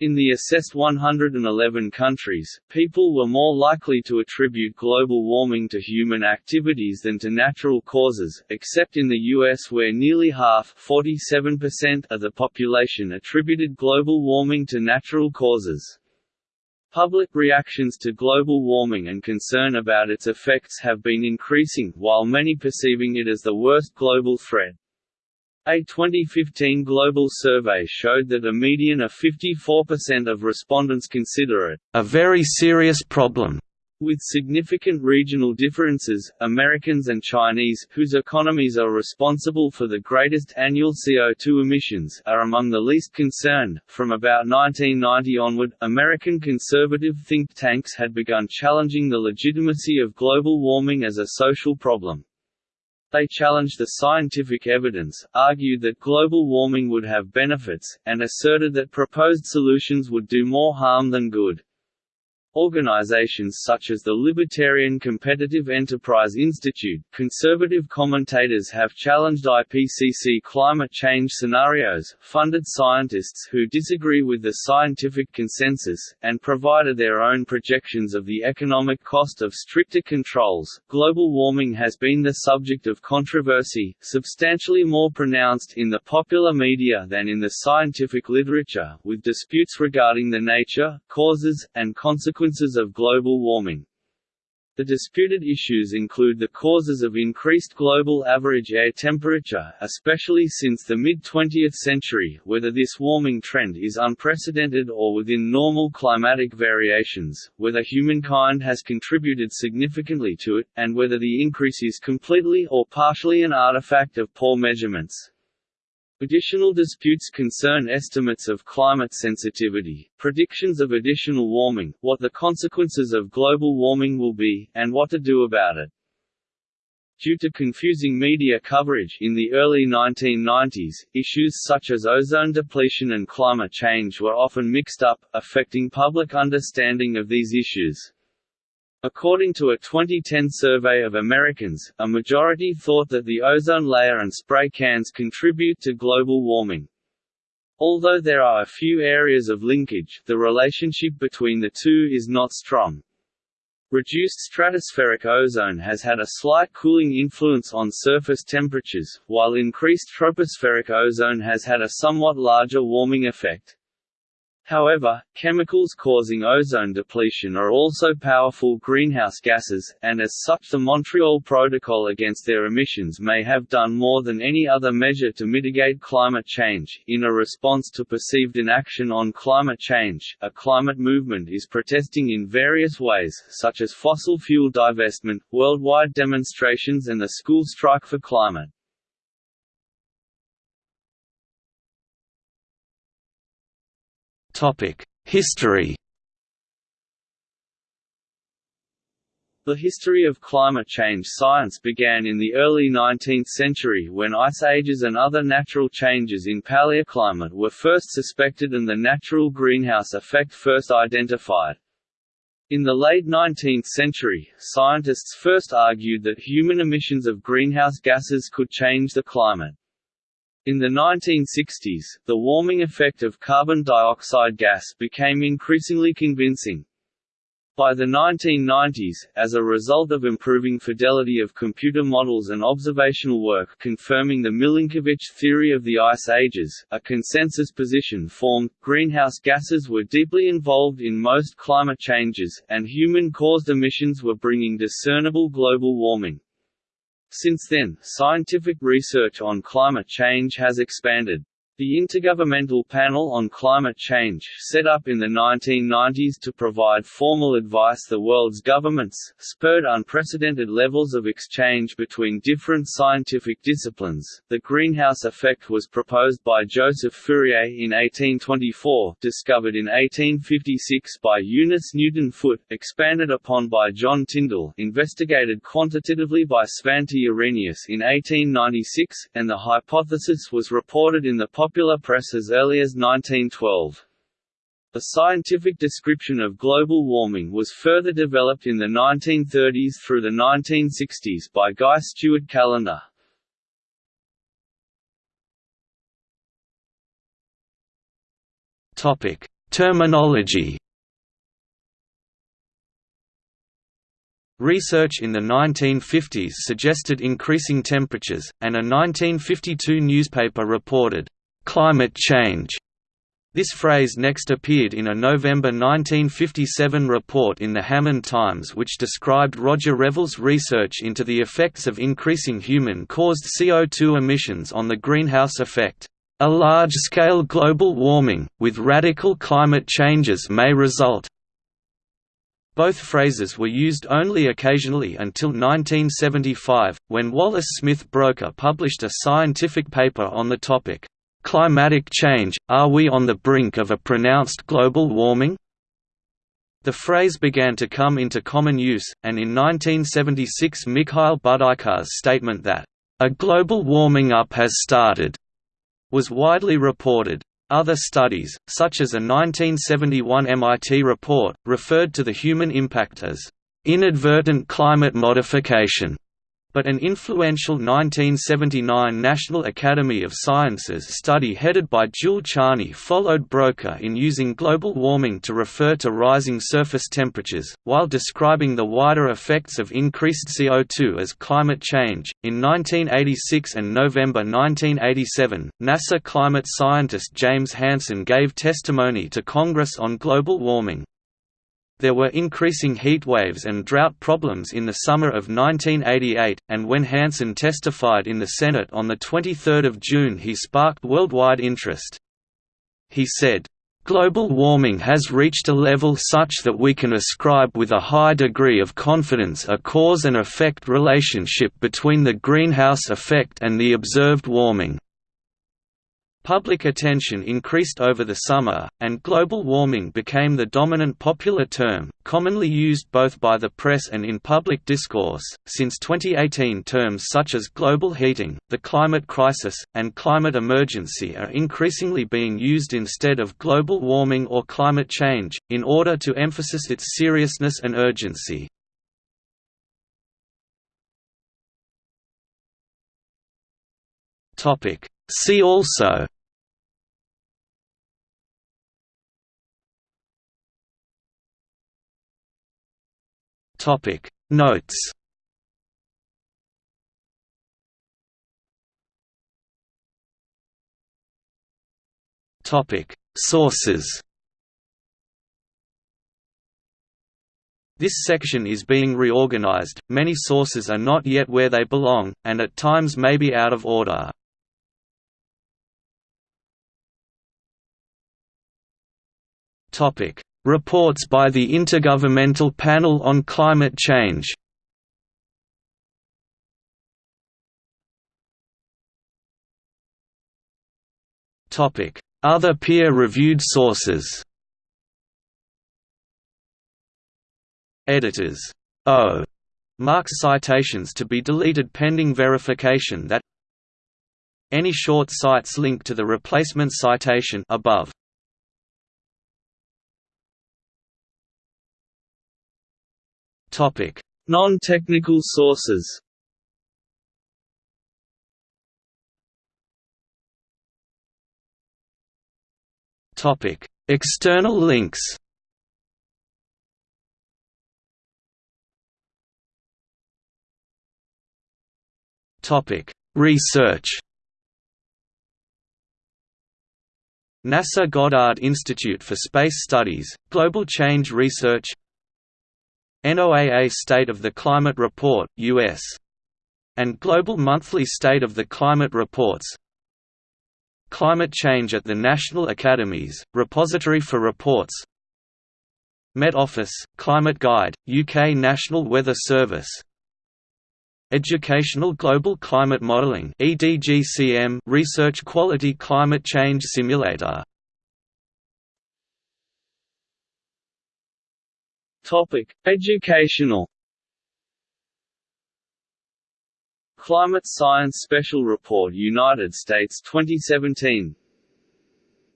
In the assessed 111 countries, people were more likely to attribute global warming to human activities than to natural causes, except in the US where nearly half of the population attributed global warming to natural causes. Public reactions to global warming and concern about its effects have been increasing, while many perceiving it as the worst global threat. A 2015 global survey showed that a median of 54% of respondents consider it a very serious problem with significant regional differences, Americans and Chinese, whose economies are responsible for the greatest annual CO2 emissions, are among the least concerned. From about 1990 onward, American conservative think tanks had begun challenging the legitimacy of global warming as a social problem. They challenged the scientific evidence, argued that global warming would have benefits, and asserted that proposed solutions would do more harm than good. Organizations such as the Libertarian Competitive Enterprise Institute, conservative commentators have challenged IPCC climate change scenarios, funded scientists who disagree with the scientific consensus, and provided their own projections of the economic cost of stricter controls. Global warming has been the subject of controversy, substantially more pronounced in the popular media than in the scientific literature, with disputes regarding the nature, causes, and consequences consequences of global warming. The disputed issues include the causes of increased global average air temperature especially since the mid-20th century, whether this warming trend is unprecedented or within normal climatic variations, whether humankind has contributed significantly to it, and whether the increase is completely or partially an artifact of poor measurements. Additional disputes concern estimates of climate sensitivity, predictions of additional warming, what the consequences of global warming will be, and what to do about it. Due to confusing media coverage in the early 1990s, issues such as ozone depletion and climate change were often mixed up, affecting public understanding of these issues. According to a 2010 survey of Americans, a majority thought that the ozone layer and spray cans contribute to global warming. Although there are a few areas of linkage, the relationship between the two is not strong. Reduced stratospheric ozone has had a slight cooling influence on surface temperatures, while increased tropospheric ozone has had a somewhat larger warming effect. However, chemicals causing ozone depletion are also powerful greenhouse gases, and as such the Montreal Protocol against their emissions may have done more than any other measure to mitigate climate change. In a response to perceived inaction on climate change, a climate movement is protesting in various ways, such as fossil fuel divestment, worldwide demonstrations and the school strike for climate. History The history of climate change science began in the early 19th century when ice ages and other natural changes in paleoclimate were first suspected and the natural greenhouse effect first identified. In the late 19th century, scientists first argued that human emissions of greenhouse gases could change the climate. In the 1960s, the warming effect of carbon dioxide gas became increasingly convincing. By the 1990s, as a result of improving fidelity of computer models and observational work confirming the Milankovitch theory of the ice ages, a consensus position formed, greenhouse gases were deeply involved in most climate changes, and human-caused emissions were bringing discernible global warming. Since then, scientific research on climate change has expanded. The Intergovernmental Panel on Climate Change, set up in the 1990s to provide formal advice the world's governments, spurred unprecedented levels of exchange between different scientific disciplines. The greenhouse effect was proposed by Joseph Fourier in 1824, discovered in 1856 by Eunice Newton Foote, expanded upon by John Tyndall, investigated quantitatively by Svante Arrhenius in 1896, and the hypothesis was reported in the popular press as early as 1912. The scientific description of global warming was further developed in the 1930s through the 1960s by Guy Stewart Callendar. Topic: Terminology. Research in the 1950s suggested increasing temperatures, and a 1952 newspaper reported, climate change. This phrase next appeared in a November 1957 report in the Hammond Times which described Roger Revelle's research into the effects of increasing human-caused CO2 emissions on the greenhouse effect. A large-scale global warming, with radical climate changes may result. Both phrases were used only occasionally until 1975, when Wallace Smith Broecker published a scientific paper on the topic. Climatic change – Are we on the brink of a pronounced global warming? The phrase began to come into common use, and in 1976 Mikhail Budyko's statement that, "...a global warming up has started," was widely reported. Other studies, such as a 1971 MIT report, referred to the human impact as, "...inadvertent climate modification." But an influential 1979 National Academy of Sciences study headed by Jule Charney followed Broecker in using global warming to refer to rising surface temperatures, while describing the wider effects of increased CO2 as climate change. In 1986 and November 1987, NASA climate scientist James Hansen gave testimony to Congress on global warming, there were increasing heat waves and drought problems in the summer of 1988, and when Hansen testified in the Senate on 23 June he sparked worldwide interest. He said, Global warming has reached a level such that we can ascribe with a high degree of confidence a cause and effect relationship between the greenhouse effect and the observed warming. Public attention increased over the summer, and global warming became the dominant popular term, commonly used both by the press and in public discourse. Since 2018, terms such as global heating, the climate crisis, and climate emergency are increasingly being used instead of global warming or climate change, in order to emphasize its seriousness and urgency. Topic See also Topic Notes. Topic Sources. This section is being reorganized, many sources are not yet where they belong, and at times may be out of order. Topic: Reports by the Intergovernmental Panel on Climate Change. Topic: Other peer-reviewed sources. Editors oh. O marks citations to be deleted pending verification that any short cites link to the replacement citation above. Non-technical sources. Topic: External links. Topic: Research. NASA Goddard Institute for Space Studies, Global Change Research NOAA State of the Climate Report, U.S. and Global Monthly State of the Climate Reports. Climate Change at the National Academies, Repository for Reports. Met Office, Climate Guide, UK National Weather Service. Educational Global Climate Modelling Research Quality Climate Change Simulator Topic: Educational. Climate Science Special Report United States 2017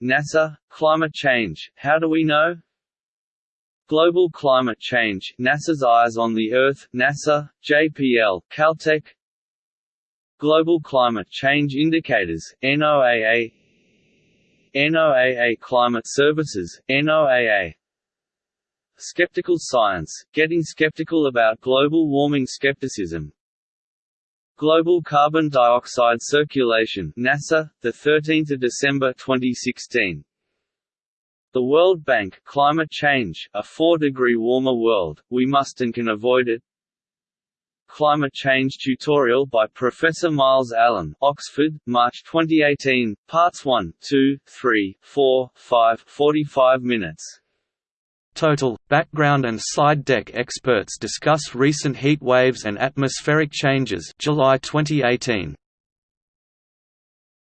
NASA – Climate Change, How Do We Know? Global Climate Change, NASA's Eyes on the Earth, NASA, JPL, Caltech. Global Climate Change Indicators, NOAA NOAA Climate Services, NOAA Skeptical Science, Getting Skeptical About Global Warming Skepticism. Global Carbon Dioxide Circulation NASA, 13 December 2016 the World Bank Climate Change, a 4-degree warmer world, we must and can avoid it. Climate Change tutorial by Professor Myles Allen Oxford, March 2018, Parts 1, 2, 3, 4, 5 45 minutes Total, background and slide deck experts discuss recent heat waves and atmospheric changes July 2018.